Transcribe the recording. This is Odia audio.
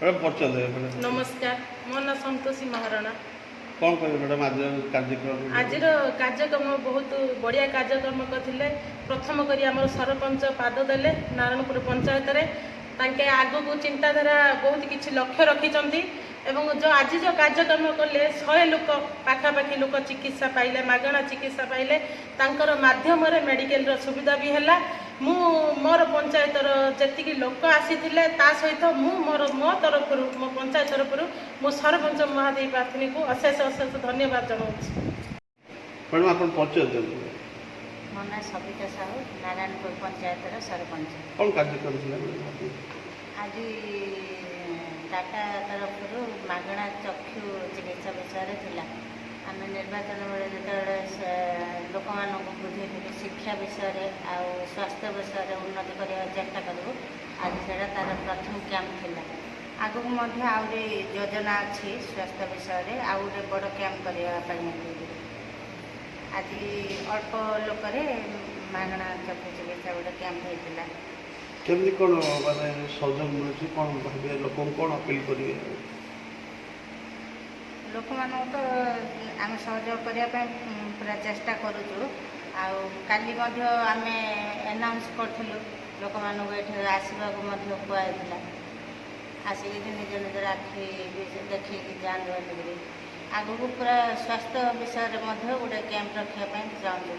ମ୍ୟାଡ଼ାମ୍ ପରିଚୟ ଦେବେ ମ୍ୟାଡ଼ାମ୍ ନମସ୍କାର ମୋ ନାଁ ସନ୍ତୋଷୀ ମହାରଣା କ'ଣ କହିବେ ମ୍ୟାଡ଼ାମ୍ ଆଜିର କାର୍ଯ୍ୟକ୍ରମ ଆଜିର କାର୍ଯ୍ୟକ୍ରମ ବହୁତ ବଢ଼ିଆ କାର୍ଯ୍ୟକ୍ରମ କରିଥିଲେ। ପ୍ରଥମ କରି ଆମର ସରପଞ୍ଚ ପାଦ ଦେଲେ ନାରାୟଣପୁର ପଞ୍ଚାୟତରେ। ତାଙ୍କେ ଆଗକୁ ଚିନ୍ତାଧାରା ବହୁତ କିଛି ଲକ୍ଷ୍ୟ ରଖିଛନ୍ତି ଏବଂ ଯେଉଁ ଆଜି ଯେଉଁ କାର୍ଯ୍ୟକ୍ରମ କଲେ ଶହେ ଲୋକ ପାଖାପାଖି ଲୋକ ଚିକିତ୍ସା ପାଇଲେ ମାଗଣା ଚିକିତ୍ସା ପାଇଲେ। ତାଙ୍କର ମାଧ୍ୟମରେ ମେଡ଼ିକାଲର ସୁବିଧା ବି ହେଲା। ମୁଁ ମୋର ପଞ୍ଚାୟତର ଯେତିକି ଲୋକ ଆସିଥିଲେ ତା ସହିତ ମୁଁ ମୋର ମୋ ତରଫରୁ ମୋ ପଞ୍ଚାୟତ ତରଫରୁ ମୁଁ ସରପଞ୍ଚ ମହାଦେବୀ ପ୍ରାର୍ଥୀଙ୍କୁ ଅଶେଷ ଅଶେଷ ଧନ୍ୟବାଦ ଜଣାଉଛି। ମ୍ୟାଡ଼ାମ୍ ଆପଣ ମୋ ନାଁ ସବିତା ସାହୁ ନାରାୟଣପୁର ପଞ୍ଚାୟତର ସରପଞ୍ଚ। କ'ଣ କାର୍ଯ୍ୟକ୍ରମ ଥିଲା? ଆଜି? ଟାଟା ତରଫରୁ ମାଗଣା ଚକ୍ଷୁ ଚିକିତ୍ସା ବିଷୟରେ ଥିଲା। ଆମେ ନିର୍ବାଚନ ବେଳେ ଯେତେବେଳେ ଲୋକମାନଙ୍କୁ ବୁଝେଇଥିଲୁ ଶିକ୍ଷା ବିଷୟରେ ଆଉ ସ୍ୱାସ୍ଥ୍ୟ ବିଷୟରେ ଉନ୍ନତି କରିବାକୁ ଚେଷ୍ଟା କରିବୁ। ଆଜି ସେଇଟା ତା'ର ପ୍ରଥମ କ୍ୟାମ୍ପ ଥିଲା। ଆଗକୁ ମଧ୍ୟ ଆହୁରି ଯୋଜନା ଅଛି ସ୍ୱାସ୍ଥ୍ୟ ବିଷୟରେ ଆଉ ଗୋଟେ ବଡ଼ କ୍ୟାମ୍ପ କରିବା ପାଇଁ ଆଜି ଅଳ୍ପ ଲୋକରେ ମାଗଣା ଚକ୍ଷୁ ଚିକିତ୍ସା ଗୋଟେ କ୍ୟାମ୍ପ ହେଇଥିଲା। କେମିତି କ'ଣ ମାନେ ସହଯୋଗ ମିଳୁଛି? କ'ଣ ଭାବିବେ? ଲୋକଙ୍କୁ କ'ଣ ଅପିଲ୍ କରିବେ? ଲୋକମାନଙ୍କୁ ତ ଆମେ ସହଯୋଗ କରିବା ପାଇଁ ପୁରା ଚେଷ୍ଟା କରୁଛୁ। ଆଉ କାଲି ମଧ୍ୟ ଆମେ ଆନାଉନ୍ସ କରିଥିଲୁ ଲୋକମାନଙ୍କୁ ଏଠି ଆସିବାକୁ ମଧ୍ୟ କୁହାଯାଇଥିଲା। ଆସିକି ନିଜ ନିଜର ଆଖି ବି ଦେଖେଇକି ଯାଆନ୍ତୁ ବୋଲିକିରି ଆଗକୁ ପୁରା ସ୍ୱାସ୍ଥ୍ୟ ବିଷୟରେ ମଧ୍ୟ ଗୋଟେ କ୍ୟାମ୍ପ ରଖିବା ପାଇଁ ଚାହୁଁଛୁ